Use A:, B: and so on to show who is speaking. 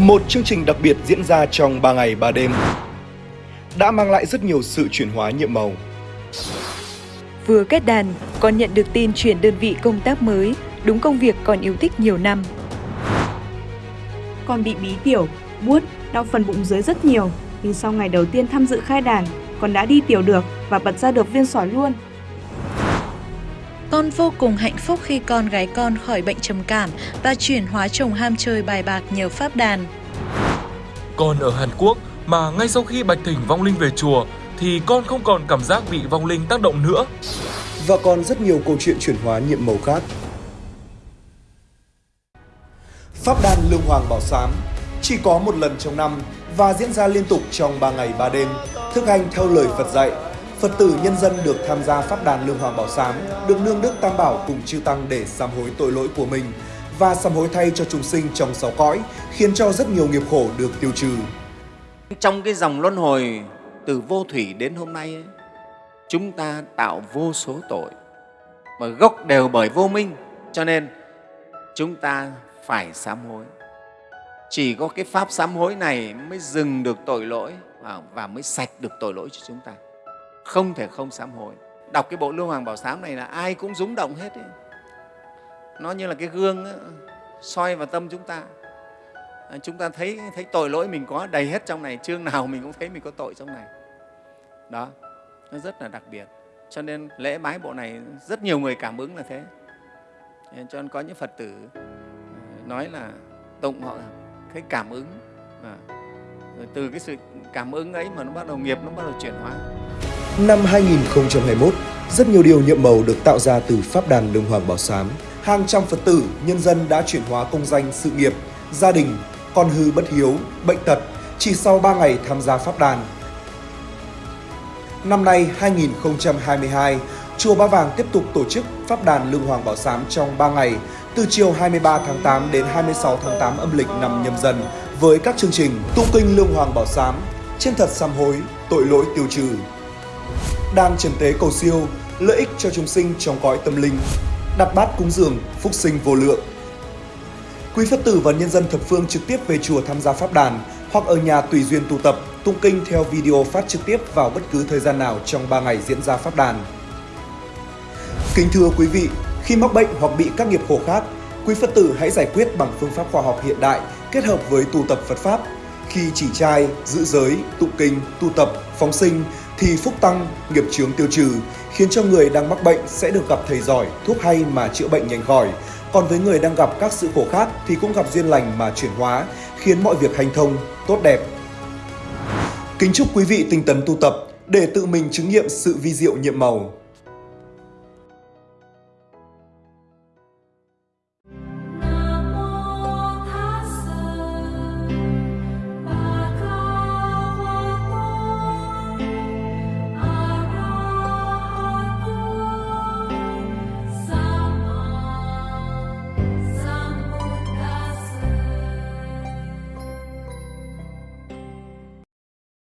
A: Một chương trình đặc biệt diễn ra trong 3 ngày 3 đêm đã mang lại rất nhiều sự chuyển hóa nhiệm màu.
B: Vừa kết đàn, còn nhận được tin chuyển đơn vị công tác mới, đúng công việc còn yêu thích nhiều năm.
C: Con bị bí tiểu, buốt, đau phần bụng dưới rất nhiều, nhưng sau ngày đầu tiên tham dự khai đàn, con đã đi tiểu được và bật ra được viên sỏi luôn.
D: Con vô cùng hạnh phúc khi con gái con khỏi bệnh trầm cảm và chuyển hóa chồng ham chơi bài bạc nhờ pháp đàn.
E: Còn ở Hàn Quốc mà ngay sau khi bạch thỉnh vong linh về chùa thì con không còn cảm giác bị vong linh tác động nữa.
A: Và còn rất nhiều câu chuyện chuyển hóa nhiệm màu khác. Pháp đàn Lương Hoàng Bảo Sám chỉ có một lần trong năm và diễn ra liên tục trong 3 ngày 3 đêm, thực hành theo lời Phật dạy. Phật tử nhân dân được tham gia Pháp đàn Lương Hoàng Bảo Sám, được nương đức Tam Bảo cùng chư Tăng để sám hối tội lỗi của mình và sám hối thay cho chúng sinh trong sáu cõi, khiến cho rất nhiều nghiệp khổ được tiêu trừ.
F: Trong cái dòng luân hồi từ vô thủy đến hôm nay ấy, chúng ta tạo vô số tội mà gốc đều bởi vô minh cho nên chúng ta phải sám hối chỉ có cái pháp sám hối này mới dừng được tội lỗi và mới sạch được tội lỗi cho chúng ta không thể không sám hối. Đọc cái bộ lưu hoàng bảo sám này là ai cũng rúng động hết ấy. nó như là cái gương ấy, soi vào tâm chúng ta. À, chúng ta thấy thấy tội lỗi mình có đầy hết trong này chương nào mình cũng thấy mình có tội trong này. Đó nó rất là đặc biệt. Cho nên lễ bái bộ này rất nhiều người cảm ứng là thế. Cho nên có những phật tử à, nói là tụng họ cái cảm ứng. À, rồi từ cái sự cảm ứng ấy mà nó bắt đầu nghiệp nó bắt đầu chuyển hóa.
A: Năm 2021, rất nhiều điều nhiệm màu được tạo ra từ Pháp đàn Lương Hoàng Bảo Sám. Hàng trăm Phật tử, nhân dân đã chuyển hóa công danh, sự nghiệp, gia đình, con hư bất hiếu, bệnh tật chỉ sau 3 ngày tham gia Pháp đàn. Năm nay 2022, Chùa Ba Vàng tiếp tục tổ chức Pháp đàn Lương Hoàng Bảo Sám trong 3 ngày, từ chiều 23 tháng 8 đến 26 tháng 8 âm lịch năm nhâm dần với các chương trình tụng kinh Lương Hoàng Bảo Sám, trên thật sám hối, tội lỗi tiêu trừ. Đang trần tế cầu siêu, lợi ích cho chúng sinh trong cõi tâm linh, đặt bát cúng dường, phúc sinh vô lượng. Quý Phật tử và nhân dân thập phương trực tiếp về chùa tham gia pháp đàn hoặc ở nhà tùy duyên tu tập, tung kinh theo video phát trực tiếp vào bất cứ thời gian nào trong 3 ngày diễn ra pháp đàn. Kính thưa quý vị, khi mắc bệnh hoặc bị các nghiệp khổ khác, quý Phật tử hãy giải quyết bằng phương pháp khoa học hiện đại kết hợp với tu tập Phật Pháp. Khi chỉ trai, giữ giới, tụng kinh, tu tập, phóng sinh thì phúc tăng, nghiệp chướng tiêu trừ, khiến cho người đang mắc bệnh sẽ được gặp thầy giỏi, thuốc hay mà chữa bệnh nhanh khỏi. Còn với người đang gặp các sự khổ khác thì cũng gặp duyên lành mà chuyển hóa, khiến mọi việc hành thông, tốt đẹp. Kính chúc quý vị tinh tấn tu tập để tự mình chứng nghiệm sự vi diệu nhiệm màu.